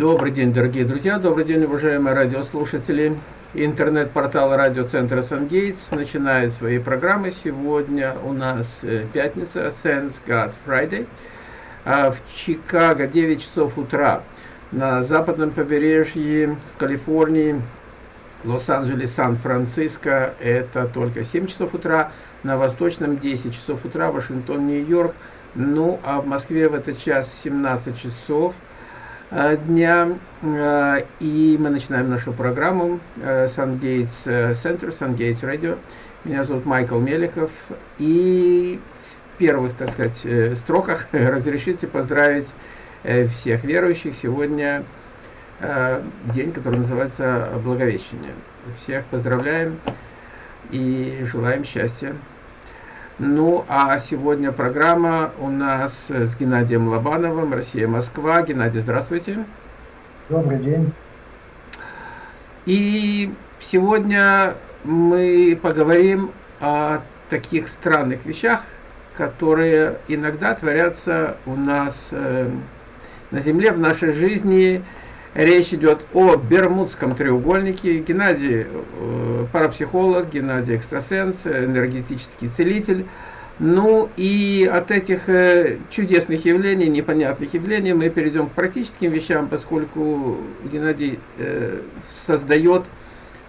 Добрый день, дорогие друзья, добрый день, уважаемые радиослушатели. Интернет-портал радиоцентра Сангейтс начинает свои программы. Сегодня у нас э, пятница, Thanks God Friday. А в Чикаго 9 часов утра. На западном побережье в Калифорнии, Лос-Анджелес, Сан-Франциско это только 7 часов утра. На восточном 10 часов утра, Вашингтон, Нью-Йорк. Ну, а в Москве в этот час 17 часов дня. Э, и мы начинаем нашу программу SunGates Center, SunGates Radio. Меня зовут Майкл Мелехов. И в первых, так сказать, э, строках разрешите поздравить всех верующих. Сегодня день, который называется Благовещение. Всех поздравляем и желаем счастья. Ну, а сегодня программа у нас с Геннадием Лобановым, Россия-Москва. Геннадий, здравствуйте. Добрый день. И сегодня мы поговорим о таких странных вещах, которые иногда творятся у нас э, на Земле, в нашей жизни, Речь идет о Бермудском треугольнике. Геннадий э, парапсихолог, Геннадий экстрасенс, энергетический целитель. Ну и от этих э, чудесных явлений, непонятных явлений мы перейдем к практическим вещам, поскольку Геннадий э, создает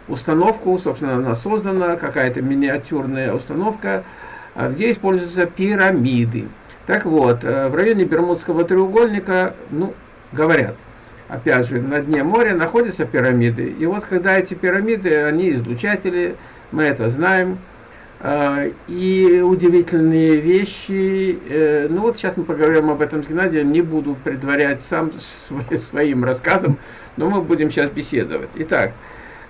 установку, собственно, она создана, какая-то миниатюрная установка, где используются пирамиды. Так вот, в районе Бермудского треугольника, ну, говорят, опять же, на дне моря находятся пирамиды. И вот когда эти пирамиды, они излучатели, мы это знаем, а, и удивительные вещи. Э, ну вот сейчас мы поговорим об этом с Геннадием, не буду предварять сам своим рассказом, но мы будем сейчас беседовать. Итак,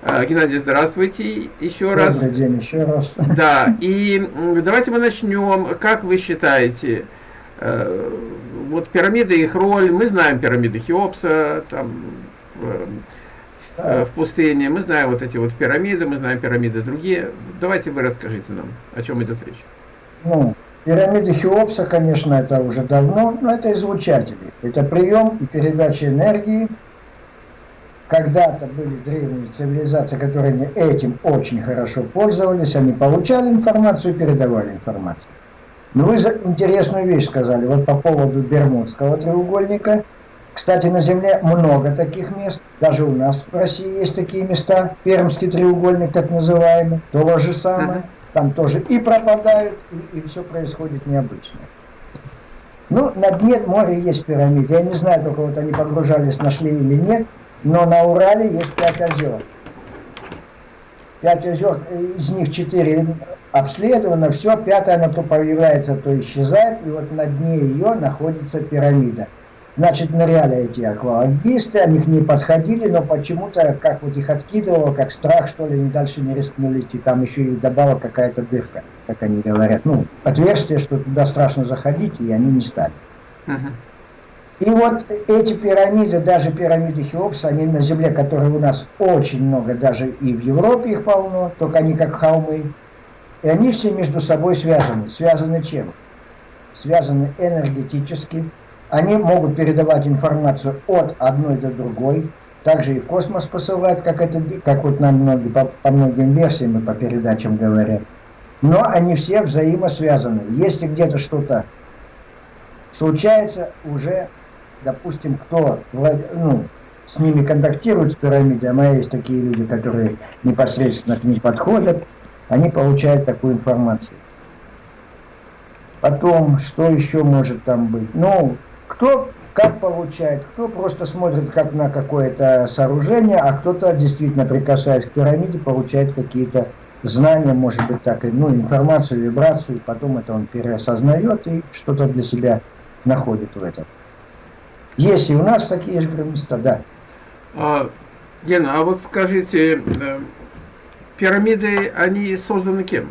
а, Геннадий, здравствуйте еще раз. Добрый день еще раз. Да, и давайте мы начнем. Как вы считаете, э, вот пирамиды, их роль, мы знаем пирамиды Хеопса, там, э, в пустыне, мы знаем вот эти вот пирамиды, мы знаем пирамиды другие. Давайте вы расскажите нам, о чем идет речь. Ну, пирамиды Хеопса, конечно, это уже давно, но это излучатели. Это прием и передача энергии. Когда-то были древние цивилизации, которые этим очень хорошо пользовались, они получали информацию и передавали информацию. Ну, вы интересную вещь сказали, вот по поводу Бермудского треугольника. Кстати, на Земле много таких мест, даже у нас в России есть такие места, Пермский треугольник так называемый, то же самое. Там тоже и пропадают, и, и все происходит необычно. Ну, на дне моря есть пирамиды. Я не знаю, только вот они погружались, нашли или нет, но на Урале есть пять озер. Пять озер, из них четыре обследовано, все, пятое она то появляется, то исчезает, и вот на дне ее находится пирамида. Значит, ныряли эти аквалангисты, они к ней подходили, но почему-то, как вот их откидывало, как страх, что ли, они дальше не рискнули идти, там еще и добавила какая-то дырка, как они говорят, ну, отверстие, что туда страшно заходить, и они не стали. Uh -huh. И вот эти пирамиды, даже пирамиды Хеопса, они на Земле, которые у нас очень много, даже и в Европе их полно, только они как холмы, и они все между собой связаны. Связаны чем? Связаны энергетически. Они могут передавать информацию от одной до другой. Также и космос посылает, как, это, как вот нам многие, по, по многим версиям и по передачам говорят. Но они все взаимосвязаны. Если где-то что-то случается, уже, допустим, кто ну, с ними контактирует с пирамидой, а есть такие люди, которые непосредственно к ним подходят, они получают такую информацию. Потом, что еще может там быть? Ну, кто как получает, кто просто смотрит как на какое-то сооружение, а кто-то действительно, прикасаясь к пирамиде, получает какие-то знания, может быть, так, ну, информацию, вибрацию, и потом это он переосознает и что-то для себя находит в этом. Есть и у нас такие же места, да. А, Гена, а вот скажите, э, пирамиды, они созданы кем?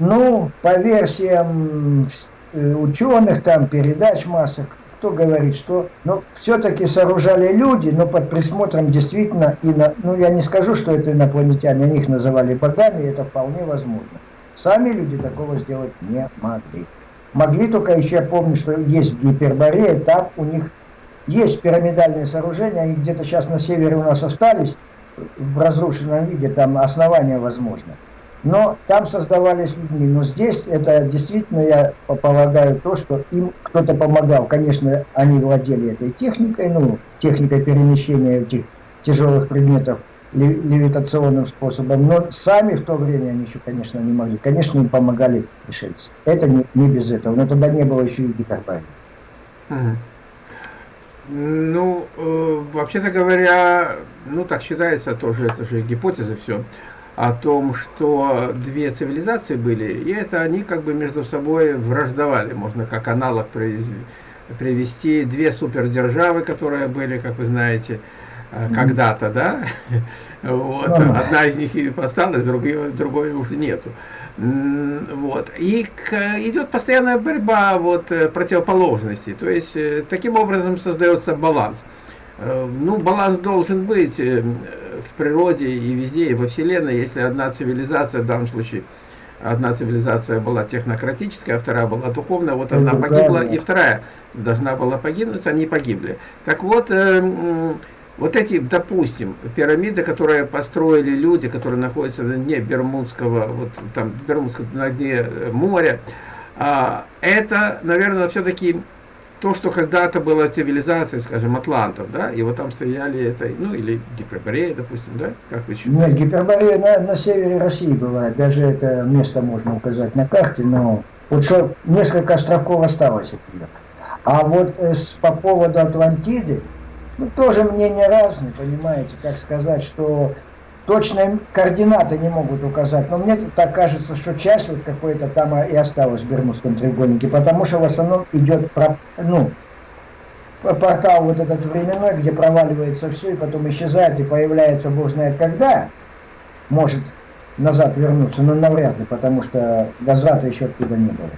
Ну, по версиям э, ученых, там, передач масок, кто говорит, что ну, все-таки сооружали люди, но под присмотром действительно, и на, ну я не скажу, что это инопланетяне, они их называли богами, это вполне возможно. Сами люди такого сделать не могли. Могли только еще, я помню, что есть в Гиперборее, там у них есть пирамидальные сооружения, они где-то сейчас на севере у нас остались, в разрушенном виде, там основания возможно. Но там создавались людьми. Но здесь это действительно, я полагаю, то, что им кто-то помогал. Конечно, они владели этой техникой, ну, техникой перемещения этих тяжелых предметов левитационным способом, но сами в то время они еще, конечно, не могли. Конечно, им помогали пришельцы. Это не, не без этого, но тогда не было еще и гипербарии. Ну, э, вообще-то говоря, ну так считается тоже, это же гипотеза все, о том, что две цивилизации были, и это они как бы между собой враждовали, можно как аналог привести две супердержавы, которые были, как вы знаете, Э, когда-то, да, вот, одна из них и осталась, другой, другой уже нету. Вот. И идет постоянная борьба вот, э, противоположностей. То есть, э, таким образом создается баланс. Ну, баланс должен быть в природе и везде, и во Вселенной, если одна цивилизация, в данном случае, одна цивилизация была технократическая, а вторая была духовная, вот одна погибла, и вторая должна была погибнуть, они погибли. Так вот, вот эти, допустим, пирамиды, которые построили люди, которые находятся на дне Бермудского, вот там Бермудского, на дне э, моря, а, это, наверное, все-таки то, что когда-то была цивилизация, скажем, атлантов, да, и вот там стояли это, ну, или Гиперборея, допустим, да, как вы считаете? Нет, Гиперборея на, на севере России бывает, даже это место можно указать на карте, но вот что несколько островков осталось от нее. А вот э, по поводу Атлантиды, ну, тоже мнения разные, понимаете, как сказать, что точные координаты не могут указать, но мне так кажется, что часть вот какой-то там и осталась в Бермудском треугольнике, потому что в основном идет, ну, портал вот этот временной, где проваливается все, и потом исчезает, и появляется, бог знает когда, может назад вернуться, но навряд ли, потому что возврата еще оттуда не было.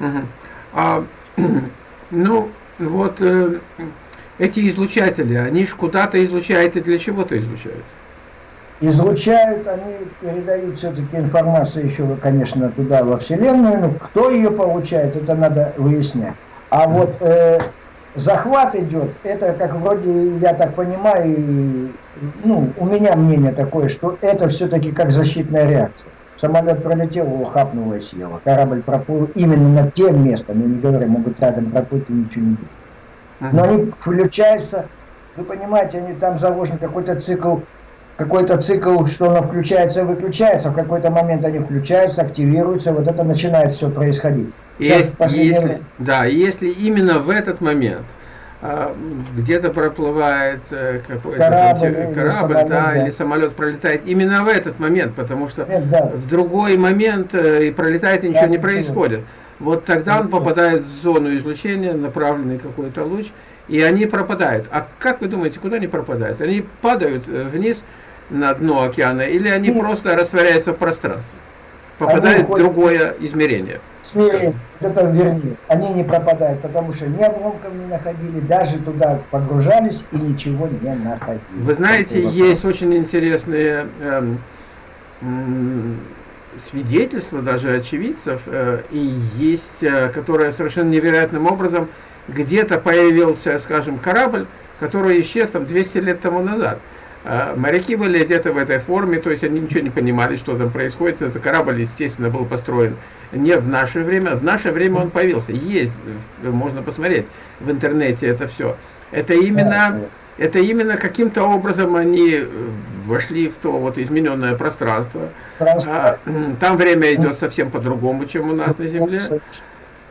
Угу. А, ну, вот... Э эти излучатели, они же куда-то излучают и для чего-то излучают. Излучают, они передают все-таки информацию еще, конечно, туда, во Вселенную, но кто ее получает, это надо выяснять. А вот э, захват идет, это как вроде, я так понимаю, ну, у меня мнение такое, что это все-таки как защитная реакция. Самолет пролетел, его хапнуло и съело. Корабль проплыл именно над тем местом, я не говорю, могут рядом проплыть и ничего не будет. Но они включаются, вы понимаете, они там заложен какой-то цикл, какой-то цикл, что оно включается и выключается, в какой-то момент они включаются, активируются, вот это начинает все происходить. Сейчас, если, если, да, если именно в этот момент а, где-то проплывает э, какой-то корабль, корабль или, да, да. или самолет пролетает именно в этот момент, потому что Нет, да. в другой момент э, и пролетает и ничего да, не происходит. Ничего вот тогда он попадает в зону излучения, направленный какой-то луч, и они пропадают. А как вы думаете, куда они пропадают? Они падают э, вниз на дно океана, или они Нет. просто растворяются в пространстве? Попадают в другое измерение. Смирение, это вернее, они не пропадают, потому что ни обломков не находили, даже туда погружались и ничего не находили. Вы знаете, есть очень интересные эм, свидетельства даже очевидцев, э, и есть, э, которое совершенно невероятным образом где-то появился, скажем, корабль, который исчез там 200 лет тому назад. Э, моряки были одеты в этой форме, то есть они ничего не понимали, что там происходит. Этот корабль, естественно, был построен не в наше время. В наше время он появился. Есть, можно посмотреть в интернете это все. Это именно это именно каким-то образом они вошли в то вот измененное пространство. А, там время идет совсем по-другому, чем у нас на Земле.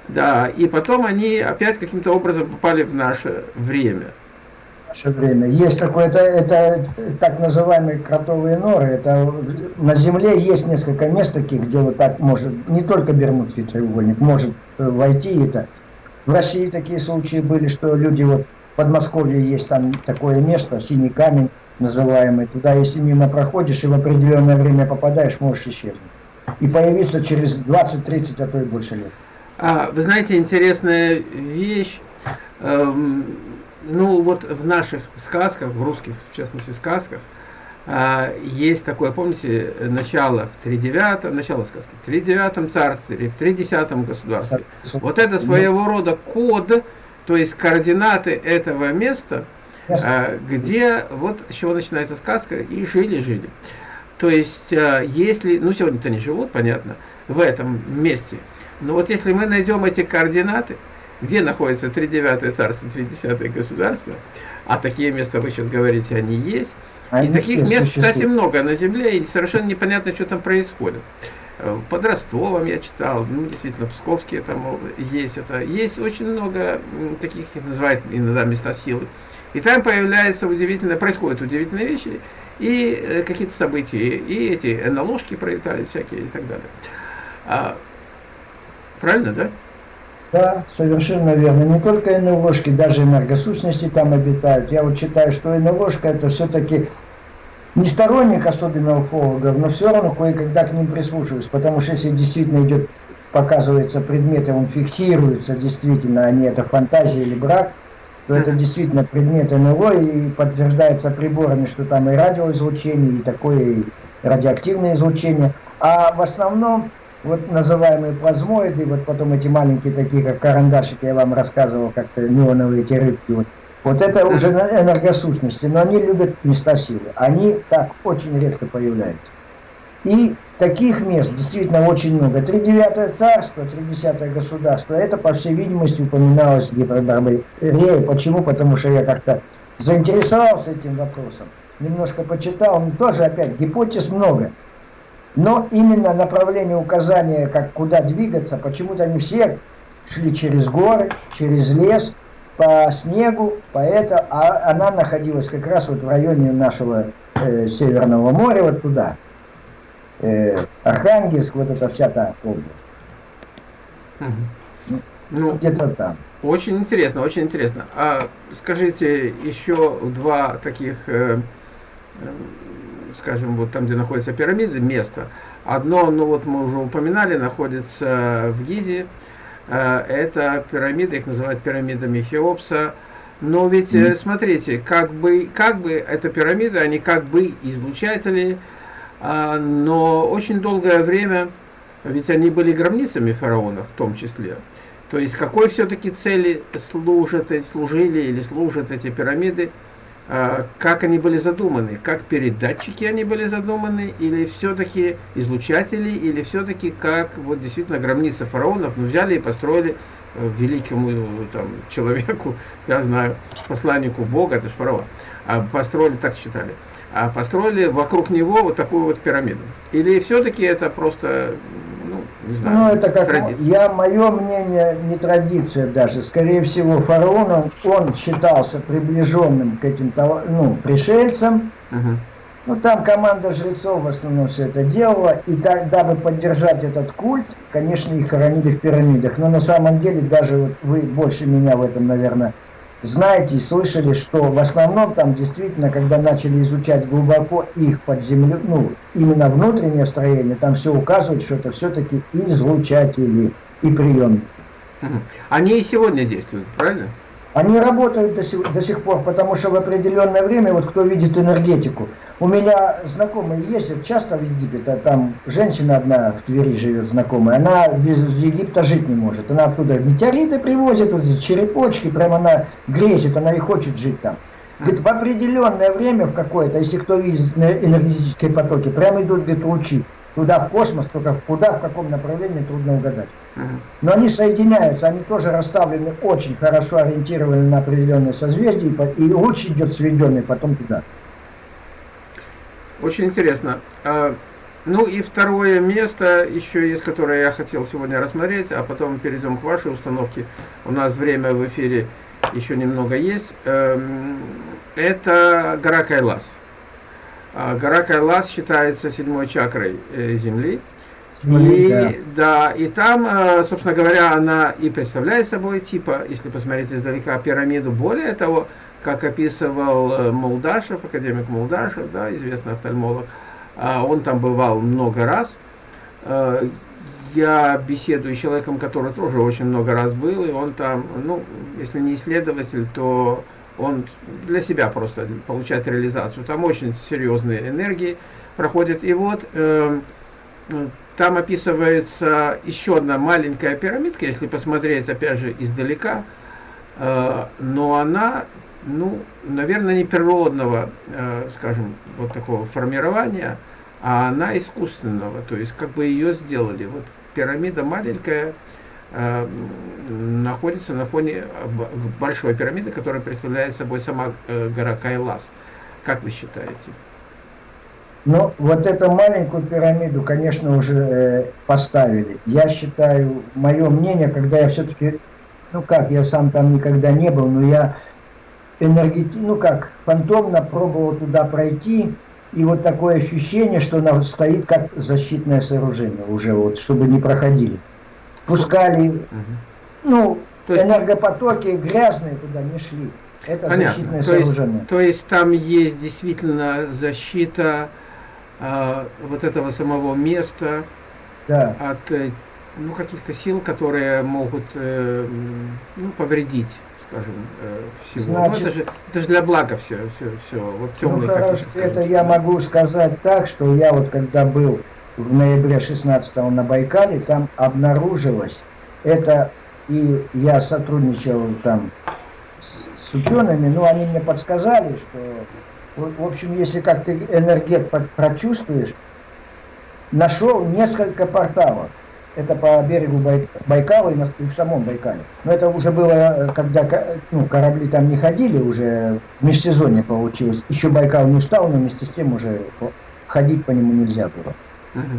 Да, и потом они опять каким-то образом попали в наше время. Наше время. Есть какое-то, это так называемые кротовые норы. Это на Земле есть несколько мест таких, где вот так может, не только Бермудский треугольник, может войти это. В России такие случаи были, что люди вот в Подмосковье есть там такое место, синий камень называемый. Туда, если мимо проходишь и в определенное время попадаешь, можешь исчезнуть. И появиться через 20-30, а то и больше лет. А, вы знаете, интересная вещь. Эм, ну, вот в наших сказках, в русских, в частности, сказках, а, есть такое, помните, начало в тридевятом, начало сказки, в тридевятом царстве или в тридесятом государстве. Вот это своего рода код То есть координаты этого места, э, где, вот с чего начинается сказка, и жили-жили. То есть, э, если, ну сегодня-то не живут, понятно, в этом месте, но вот если мы найдем эти координаты, где находится 3-9 царство, 3-10 государство, а такие места, вы сейчас говорите, они есть, они и таких мест, существуют. кстати, много на Земле, и совершенно непонятно, что там происходит. Э, под Ростовом я читал, ну, действительно, Псковские там есть это. Есть очень много таких, их называют иногда места силы. И там появляются удивительные, происходят удивительные вещи, и э, какие-то события, и эти НЛОшки пролетали всякие и так далее. А, правильно, да? Да, совершенно верно. Не только НЛОшки, даже энергосущности там обитают. Я вот считаю, что НЛОшка это все-таки не сторонник особенно уфологов, но все равно кое-когда к ним прислушиваюсь, потому что если действительно идет, показывается предмет, и он фиксируется действительно, а не это фантазия или брак, то это действительно предмет НЛО и подтверждается приборами, что там и радиоизлучение, и такое радиоактивное излучение. А в основном вот называемые плазмоиды, вот потом эти маленькие такие, как карандашики, я вам рассказывал, как-то неоновые эти рыбки, вот, вот это уже энергосущности, но они любят места силы. Они так очень редко появляются. И таких мест действительно очень много. Тридевятое царство, тридесятое государство, это, по всей видимости, упоминалось в Гипербарбаре. Почему? Потому что я как-то заинтересовался этим вопросом, немножко почитал, но тоже опять гипотез много. Но именно направление указания, как куда двигаться, почему-то они все шли через горы, через лес, по снегу, по это, а она находилась как раз вот в районе нашего э, Северного моря, вот туда. Э, Архангельск, вот эта вся та область. Угу. Ну, где-то там. Очень интересно, очень интересно. А скажите, еще два таких, э, э, скажем, вот там, где находятся пирамиды, место. Одно, ну вот мы уже упоминали, находится в Гизе, Э, это пирамиды, их называют пирамидами Хеопса. Но ведь, mm. смотрите, как бы, как бы это пирамиды, они как бы излучатели, а, но очень долгое время, ведь они были гробницами фараонов в том числе. То есть, какой все-таки цели служат, служили или служат эти пирамиды? А, как они были задуманы, как передатчики они были задуманы, или все-таки излучатели, или все-таки как вот действительно гробница фараонов, ну взяли и построили э, великому там, человеку, я знаю, посланнику Бога, это же фараон, а построили, так считали, а построили вокруг него вот такую вот пирамиду. Или все-таки это просто не знаю, ну, это как, традиция. я, мое мнение, не традиция даже. Скорее всего, фараон, он считался приближенным к этим ну, пришельцам. Угу. Ну, там команда жрецов в основном все это делала. И так, дабы поддержать этот культ, конечно, их хоронили в пирамидах. Но на самом деле, даже вот вы больше меня в этом, наверное, знаете слышали, что в основном там действительно, когда начали изучать глубоко их под землю, ну, именно внутреннее строение, там все указывает, что это все-таки излучатели и приемники. Они и сегодня действуют, правильно? Они работают до сих, до сих пор, потому что в определенное время, вот кто видит энергетику, у меня знакомые ездят часто в Египет, а там женщина одна в Твери живет знакомая, она без Египта жить не может. Она оттуда метеориты привозит, вот эти черепочки, прямо она грезит, она и хочет жить там. Говорит, в определенное время в какое-то, если кто видит энергетические потоки, прямо идут, говорит, лучи туда в космос, только куда, в каком направлении, трудно угадать. Но они соединяются, они тоже расставлены очень хорошо, ориентированы на определенные созвездия, и луч идет сведенный потом туда. Очень интересно. А, ну и второе место еще есть, которое я хотел сегодня рассмотреть, а потом перейдем к вашей установке. У нас время в эфире еще немного есть. Эм, это гора Кайлас. А, гора Кайлас считается седьмой чакрой э, И, да. и там, э, собственно говоря, она и представляет собой, типа, если посмотреть издалека, пирамиду. Более того, как описывал э, Молдашев, академик Молдашев, да, известный офтальмолог, а, он там бывал много раз. Я беседую с человеком, который тоже очень много раз был, и он там, ну, если не исследователь, то он для себя просто получает реализацию. Там очень серьезные энергии проходят. И вот э, там описывается еще одна маленькая пирамидка, если посмотреть опять же издалека. э, но она, ну, наверное, не природного, э, скажем, вот такого формирования, а она искусственного, то есть как бы ее сделали. Вот пирамида маленькая, Э, находится на фоне большой пирамиды, которая представляет собой сама гора Кайлас. Как вы считаете? Ну, вот эту маленькую пирамиду, конечно, уже э, поставили. Я считаю, мое мнение, когда я все-таки, ну как, я сам там никогда не был, но я энергети, ну как, фантомно пробовал туда пройти, и вот такое ощущение, что она стоит как защитное сооружение уже, вот, чтобы не проходили пускали, угу. ну, то есть, энергопотоки грязные туда не шли. Это понятно. защитное то сооружение. Есть, то есть там есть действительно защита э, вот этого самого места да. от э, ну, каких-то сил, которые могут э, ну, повредить, скажем, э, всего. Ну, Значит, ну, это, же, это же для блага все, все, все. Вот темные, ну, хорошо, это я могу сказать так, что я вот когда был в ноябре 16 на Байкале, там обнаружилось, это и я сотрудничал там с, с учеными, но они мне подсказали, что, в общем, если как ты энергет прочувствуешь, нашел несколько порталов. Это по берегу Байкала и, в самом Байкале. Но это уже было, э, когда ну, корабли там не ходили, уже в межсезонье получилось. Еще Байкал не устал, но вместе с тем уже ходить по нему нельзя было.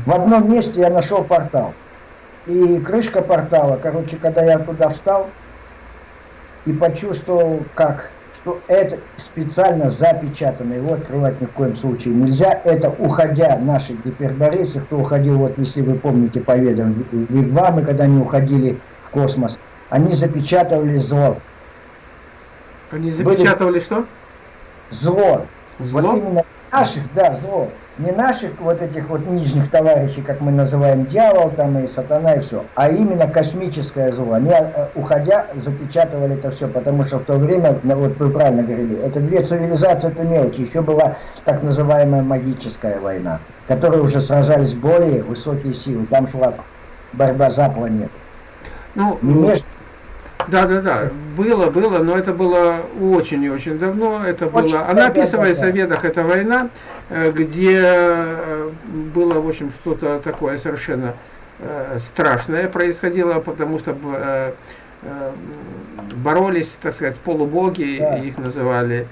В одном месте я нашел портал. И крышка портала, короче, когда я туда встал и почувствовал, как, что это специально запечатано, его открывать ни в коем случае нельзя. Это уходя наши гиперборейцы, кто уходил, вот если вы помните по ведам, вигвамы, когда они уходили в космос, они запечатывали зло. Они запечатывали Были... что? Зло. Зло? Вот именно наших, да, зло не наших вот этих вот нижних товарищей, как мы называем дьявол там и сатана и все, а именно космическое зло. Они, э, уходя, запечатывали это все, потому что в то время, ну, вот вы правильно говорили, это две цивилизации, это мелочи. Еще была так называемая магическая война, в которой уже сражались более высокие силы. Там шла борьба за планету. Ну, не между да, да, да, было, было, но это было очень и очень давно. Это очень было. Она описывается в ведах, это война, где э, было, в общем, что-то такое совершенно э, страшное происходило, потому что боролись, так сказать, полубоги, да. их называли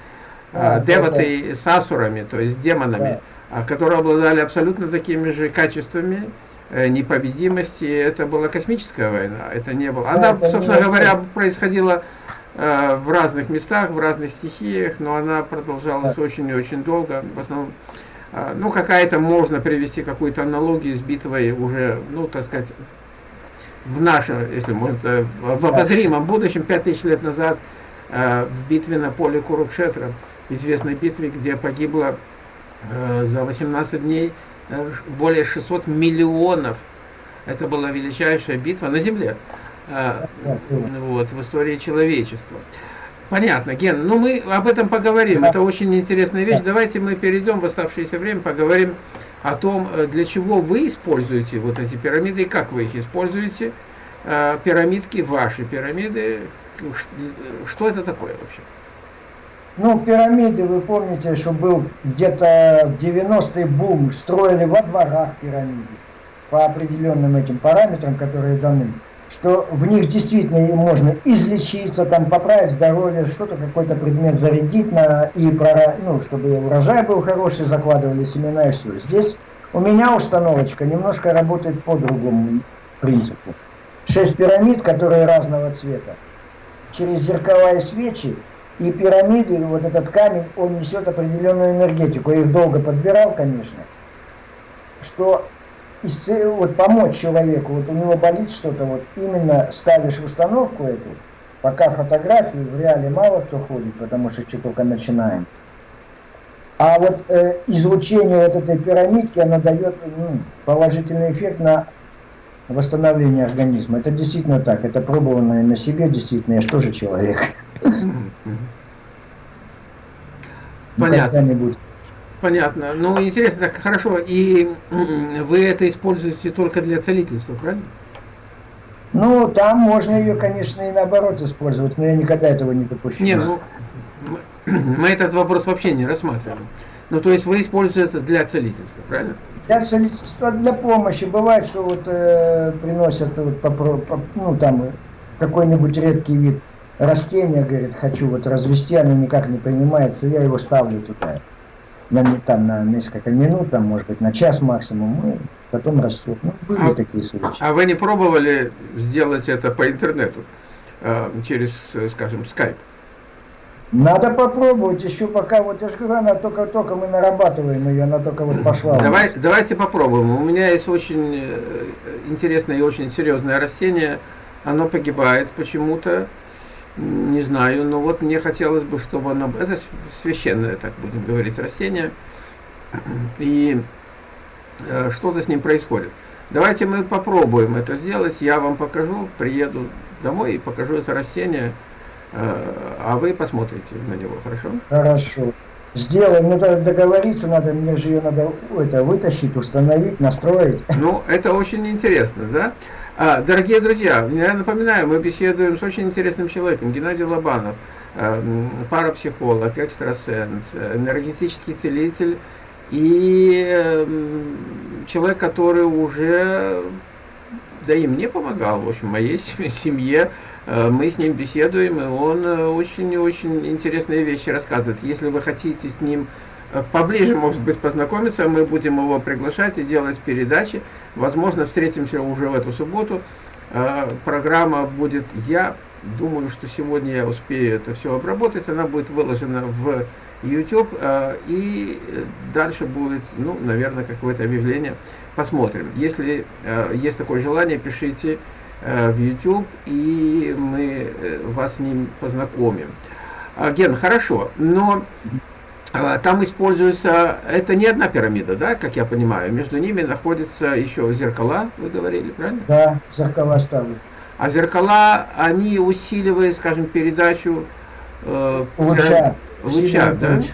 да, деваты с асурами, то есть демонами, да. которые обладали абсолютно такими же качествами, Э, непобедимости, это была космическая война, это не было. Она, да, собственно говоря, происходила э, в разных местах, в разных стихиях, но она продолжалась очень и очень долго. В основном, э, ну, какая-то можно привести какую-то аналогию с битвой уже, ну, так сказать, в нашем, если можно, э, в обозримом будущем, 5000 лет назад, э, в битве на поле Курукшетра, известной битве, где погибло э, за 18 дней Э, более 600 миллионов. Это была величайшая битва на Земле э, вот, в истории человечества. Понятно, Ген, ну мы об этом поговорим, это очень интересная вещь. Давайте мы перейдем в оставшееся время, поговорим о том, э, для чего вы используете вот эти пирамиды и как вы их используете. Пирамидки, ваши пирамиды, что это такое вообще? Ну, пирамиды, вы помните, что был где-то в 90-е бум, строили во дворах пирамиды по определенным этим параметрам, которые даны, что в них действительно можно излечиться, там поправить здоровье, что-то, какой-то предмет зарядить, на, и прора, ну, чтобы урожай был хороший, закладывали семена и все. Здесь у меня установочка немножко работает по другому принципу. Шесть пирамид, которые разного цвета. Через зеркала и свечи и пирамиды, вот этот камень, он несет определенную энергетику. Я их долго подбирал, конечно. Что вот помочь человеку, вот у него болит что-то, вот именно ставишь установку эту, пока фотографию в реале мало кто ходит, потому что что только начинаем. А вот э, излучение вот этой пирамидки, оно дает ну, положительный эффект на восстановление организма. Это действительно так, это пробовано на себе, действительно, я же тоже человек. Понятно. Понятно. Ну, интересно, так хорошо. И вы это используете только для целительства, правильно? Ну, там можно ее, конечно, и наоборот использовать, но я никогда этого не допущу. Нет, ну, мы этот вопрос вообще не рассматриваем. Ну, то есть вы используете это для целительства, правильно? Для целительства, для помощи. Бывает, что вот э, приносят вот, по, по, ну, там какой-нибудь редкий вид растения, говорит, хочу вот развести, оно никак не принимается, я его ставлю туда. На, там, на несколько минут, там, может быть, на час максимум, и потом растет. Ну, были а, такие случаи. А вы не пробовали сделать это по интернету, э, через, скажем, скайп? Надо попробовать, еще пока, вот я же говорю, она только-только мы нарабатываем ее, она только вот пошла. Давай, давайте попробуем. У меня есть очень э, интересное и очень серьезное растение, оно погибает почему-то, не знаю, но вот мне хотелось бы, чтобы оно, это священное, так будем говорить, растение, и э, что-то с ним происходит. Давайте мы попробуем это сделать, я вам покажу, приеду домой и покажу это растение, Э, а вы посмотрите на него, хорошо? Хорошо. Сделаем, ну договориться надо, мне же ее надо это, вытащить, установить, настроить. Ну, это очень интересно, да? А, дорогие друзья, я напоминаю, мы беседуем с очень интересным человеком, Геннадий Лобанов, э, парапсихолог, экстрасенс, энергетический целитель и человек, который уже, да и мне помогал, в общем, моей семье, Э, мы с ним беседуем, и он очень-очень э, интересные вещи рассказывает. Если вы хотите с ним поближе, может быть, познакомиться, мы будем его приглашать и делать передачи. Возможно, встретимся уже в эту субботу. Программа будет, я думаю, что сегодня я успею это все обработать, она будет выложена в YouTube, и дальше будет, ну, наверное, какое-то объявление. Посмотрим. Если есть такое желание, пишите Э, в YouTube, и мы э, вас с ним познакомим. Ген, хорошо, но там используется, это не одна пирамида, да, как я понимаю, между ними находятся еще зеркала, вы говорили, правильно? Да, зеркала ставят. А зеркала, они усиливают, скажем, передачу э, луча, луча да? Луч.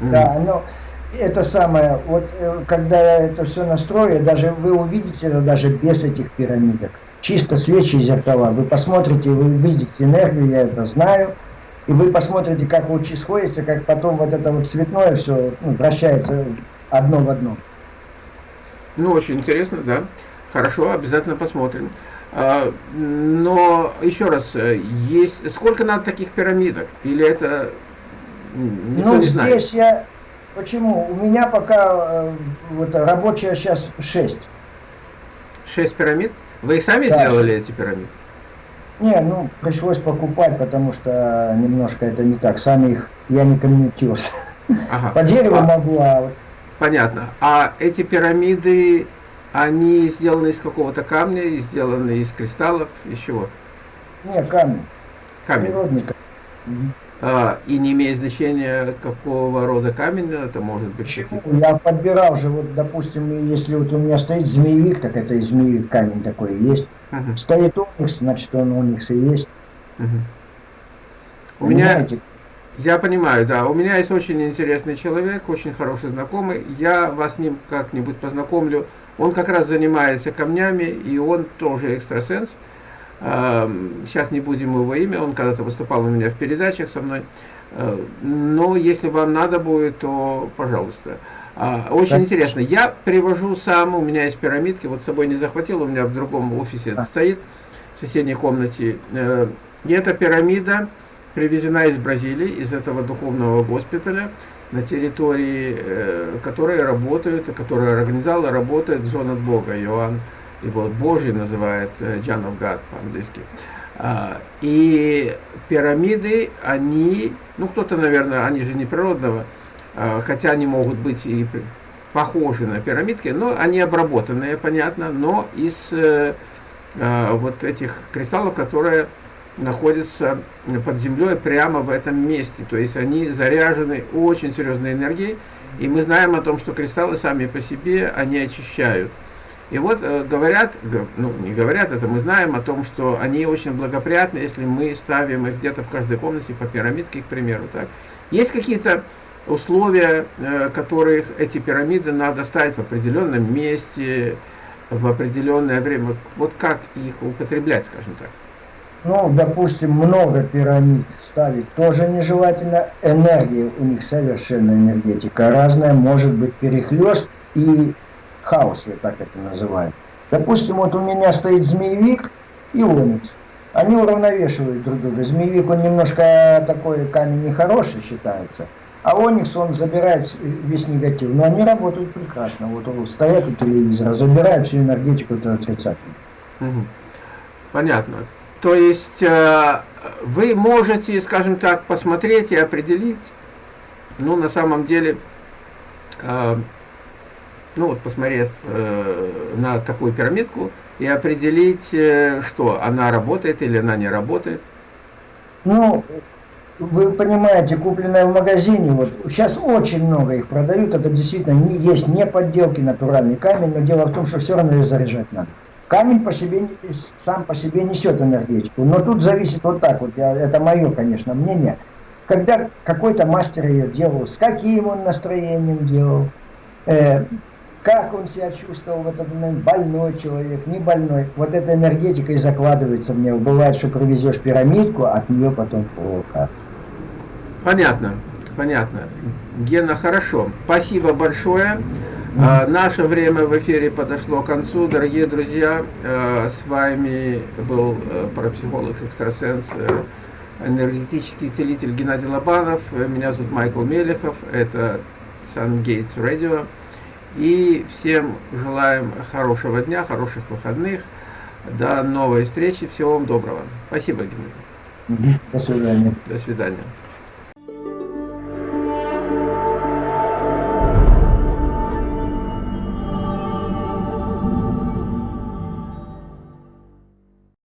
Да, но это самое, вот э, когда я это все настрою, даже вы увидите это даже без этих пирамидок чисто свечи и зеркала. Вы посмотрите, вы видите энергию, я это знаю, и вы посмотрите, как лучи сходятся, как потом вот это вот цветное все ну, вращается одно в одно. Ну, очень интересно, да. Хорошо, обязательно посмотрим. А, но еще раз, э, есть сколько надо таких пирамидок? Или это никто ну, не знает? здесь я... Почему? У меня пока э, вот, рабочая сейчас 6. 6 пирамид? Вы их сами да, сделали, эти пирамиды? Не, ну, пришлось покупать, потому что немножко это не так. Сами их я не комментировался. Ага. По дереву а, могу, а вот... Понятно. А эти пирамиды, они сделаны из какого-то камня, сделаны из кристаллов, из чего? Не, камень. Камень. Природный камень. А, и не имеет значения, какого рода камень это может быть. Почему? Я подбирал же, вот, допустим, если вот у меня стоит змеевик, так это и змеевик камень такой есть. Угу. Стоит оникс, значит он оникс и есть. Угу. У меня, я понимаю, да, у меня есть очень интересный человек, очень хороший знакомый, я вас с ним как-нибудь познакомлю. Он как раз занимается камнями, и он тоже экстрасенс. Сейчас не будем его имя, он когда-то выступал у меня в передачах со мной. Э, но если вам надо будет, то пожалуйста. А, очень так. интересно. Я привожу сам, у меня есть пирамидки, вот с собой не захватил, у меня в другом офисе это стоит, в соседней комнате. Э, и эта пирамида привезена из Бразилии, из этого духовного госпиталя, на территории, э, которые работают, которая организовала, работает зона Бога, Иоанн его Божий называет John of God по-английски. А, и пирамиды, они, ну кто-то, наверное, они же не природного, а, хотя они могут быть и похожи на пирамидки, но они обработанные, понятно, но из э, а, вот этих кристаллов, которые находятся под землей прямо в этом месте. То есть они заряжены очень серьезной энергией, и мы знаем о том, что кристаллы сами по себе, они очищают. И вот э, говорят, ну не говорят, это мы знаем о том, что они очень благоприятны, если мы ставим их где-то в каждой комнате по пирамидке, к примеру. Так. Есть какие-то условия, э, которых эти пирамиды надо ставить в определенном месте, в определенное время. Вот как их употреблять, скажем так? Ну, допустим, много пирамид ставить тоже нежелательно. Энергия у них совершенно энергетика разная, может быть перехлест и хаос, я так это называю. Допустим, вот у меня стоит змеевик и оникс. Они уравновешивают друг друга. Змеевик, он немножко такой камень нехороший считается. А Оникс, он забирает весь негатив. Но они работают прекрасно. Вот стоят у телевизора, забирают всю энергетику этого отрицательную. Угу. Понятно. То есть э, вы можете, скажем так, посмотреть и определить, ну, на самом деле, э, ну, вот посмотрев э, на такую пирамидку, и определить, э, что она работает или она не работает? Ну, вы понимаете, купленное в магазине, вот сейчас очень много их продают, это действительно не, есть не подделки, натуральный камень, но дело в том, что все равно ее заряжать надо. Камень по себе, сам по себе несет энергетику, но тут зависит вот так вот, я, это мое, конечно, мнение. Когда какой-то мастер ее делал, с каким он настроением делал, э, как он себя чувствовал в этот момент, больной человек, не больной. Вот эта энергетика и закладывается него. Бывает, что привезешь пирамидку, а от нее потом плохо. Понятно, понятно. Гена, хорошо. Спасибо большое. А, наше время в эфире подошло к концу. Дорогие друзья, а, с вами был а, парапсихолог-экстрасенс, энергетический целитель Геннадий Лобанов. Меня зовут Майкл Мелехов. Это Sun Gates Radio. И всем желаем хорошего дня, хороших выходных. До новой встречи. Всего вам доброго. Спасибо, Геннадий. До свидания. До свидания.